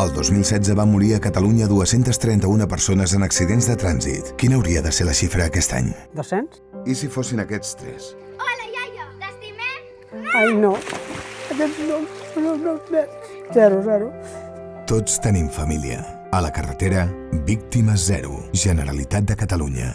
El 2016 va morir a Catalunya 231 persones en accidents de trànsit. Quina hauria de ser la xifra aquest any? 200? I si fossin aquests tres? Hola, iaia! T'estimem? Ai, no. Aquests no, no, no, no. Zero, zero. Tots tenim família. A la carretera, víctimes zero. Generalitat de Catalunya.